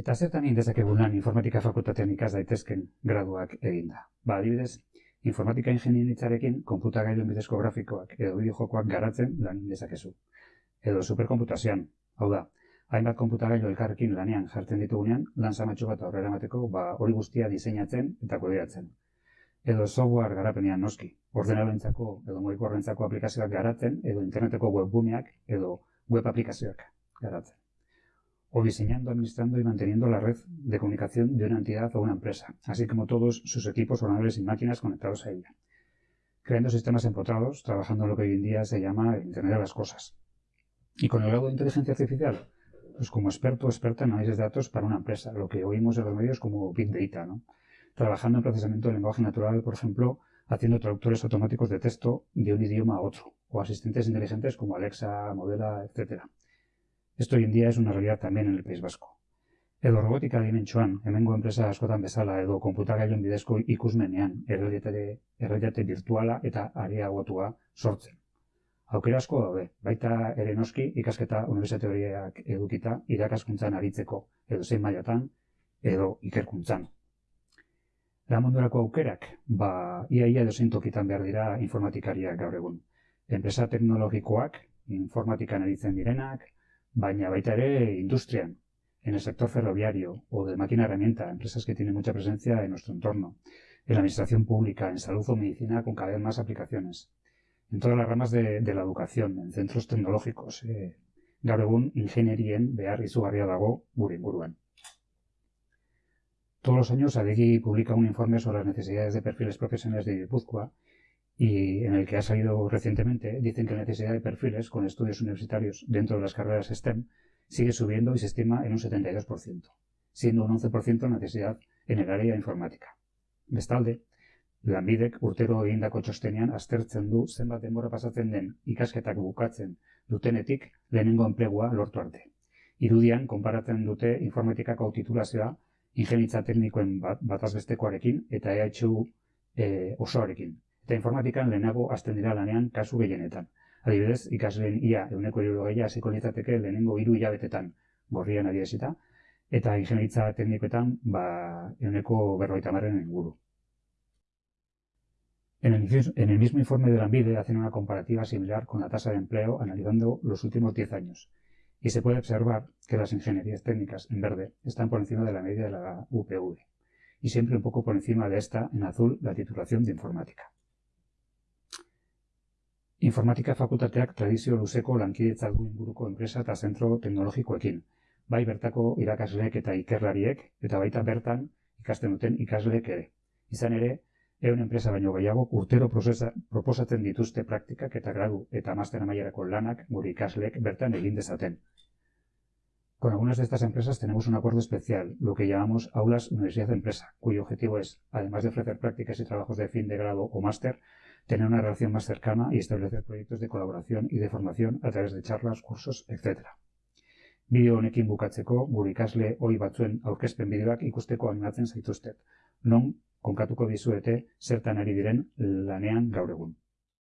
Eta zertan egin dezakegun lan informatika fakultatean ikas daitezken graduak eginda. Ba, adibidez, informatika ingenienitzarekin konputagailuen bidezko grafikoak edo bideojokoak garatzen lan dezakezu. Edo superkomputazioan, hau da, hainbat konputagailu elkarrekin lanean jartzen ditugunean, lan zamatxo bat aurrera emateko ba, hori guztia diseinatzen eta kodeatzen. Edo software garapenean noski, ordenabentzako edo mugikorrentzako aplikazioak garatzen, edo interneteko webguneak edo web aplikazioak garatzen o diseñando, administrando y manteniendo la red de comunicación de una entidad o una empresa, así como todos sus equipos, ordenadores y máquinas conectados a ella. Creando sistemas empotrados, trabajando en lo que hoy en día se llama Internet de las Cosas. Y con el grado de inteligencia artificial, pues como experto o experta en análisis de datos para una empresa, lo que oímos en los medios como Big Data, ¿no? Trabajando en procesamiento del lenguaje natural, por ejemplo, haciendo traductores automáticos de texto de un idioma a otro, o asistentes inteligentes como Alexa, Modela, etcétera Esto hoy en día es una realidad también en el País Vasco. Edo robotika dimentsuan, hemengo enpresa askotan bezala edo konputagailen bidezko ikusmenean errealitate, errealitate virtuala eta areagotua sortzen. Aukera asko daude, baita ere noski ikasketa unibertsitate horiek edukita irakaskuntzan aritzeko, edo zein mailatan, edo ikerkuntzan. Da mundurako aukerak, ba, iaia edo zein tokitan behar dira informatikariak gaur egun. Enpresa teknologikoak, informatikan aritzen direnak, baina baita ere industrian, en el sector ferroviario o de máquina herramienta, empresas que tienen mucha presencia en nuestro entorno, en la administración pública, en salud o medicina con cada vez más aplicaciones, en todas las ramas de, la educación, en centros tecnológicos, eh, gaur egun ingenierien behar izugarria dago gure inguruan. Todos los años ADEGI publica un informe sobre las necesidades de perfiles profesionales de Guipúzcoa y en el que ha salido recientemente, dicen que la necesidad de perfiles con estudios universitarios dentro de las carreras STEM sigue subiendo y se estima en un 72%, siendo un 11% la necesidad en el área informática. Bestalde, lanbidek urtero egindako txostenean aztertzen du zenbat denbora pasatzen den ikasketak bukatzen dutenetik lehenengo enplegua lortu arte. Irudian, konparatzen dute informatikako titulazioa ingenitza teknikoen bat, batazbestekoarekin eta EHU e, osoarekin, eta informatikan lehenago azten dira lanean kasu gehienetan. Adibidez, ikasleen ia euneko gehiago hasiko litzateke lehenengo hiru hilabetetan gorrian adiesita, eta ingenieritza teknikoetan ba, euneko berroita marren inguru. En el, en el mismo informe de la ANVIDE hacen una comparativa similar con la tasa de empleo analizando los últimos 10 años y se puede observar que las ingenierías técnicas en verde están por encima de la media de la UPV y siempre un poco por encima de esta en azul la titulación de informática. Informatika fakultateak tradizio luzeko lankidetza du inguruko enpresa eta zentro teknologikoekin, bai bertako irakasleek eta ikerlariek, eta baita bertan ikasten duten ikasleek ere. Izan ere, eun enpresa baino gehiago urtero procesa, proposatzen dituzte praktikak eta gradu eta master amaierako lanak gure ikasleek bertan egin dezaten. Con algunas de estas empresas tenemos un acuerdo especial, lo que llamamos aulas universidad empresa, cuyo objetivo es, además de ofrecer prácticas y trabajos de fin de grado o máster, tener una relación más cercana y establecer proyectos de colaboración y de formación a través de charlas, cursos, etc. Bideo honekin bukatzeko, gure ikasle hoi batzuen aurkezpen bideoak ikusteko animatzen zaituztet. Non, konkatuko dizuete zertan ari diren lanean gaur egun.